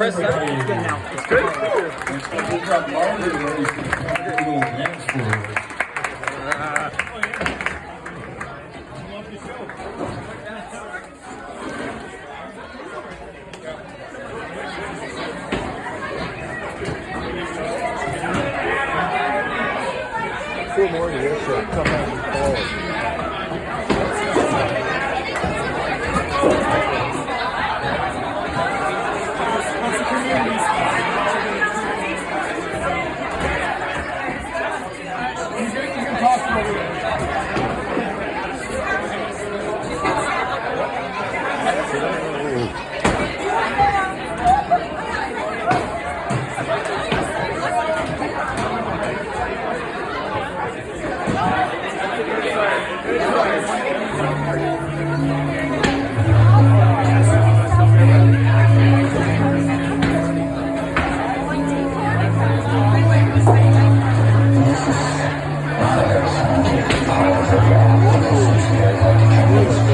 Press good now. It's more years to come out and call. Thank